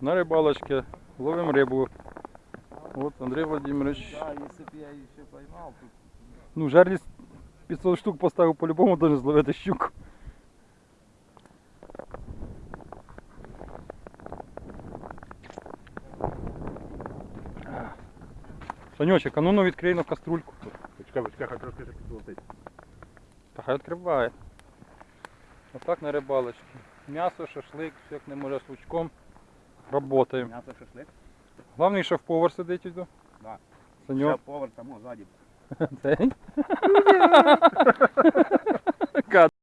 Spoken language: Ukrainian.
на рибалочке, ловим рибу. Вот Андрей Владимирович. Да, если бы я еще поймал, тут Ну, жерлість 500 штук поставив по-любому, должен зловити щуку. Санечек, а ну ну відкрий на каструльку. Почекай, почекай, хай трошки ще підлетить. Та хай відкриває. Отак на рибалочці. М'ясо, шашлик, все як не може з лучком. Работаємо. мясо шашлык. Главний шеф-повар сидить тут. Да. Шеф-повар там, сзади. Цей.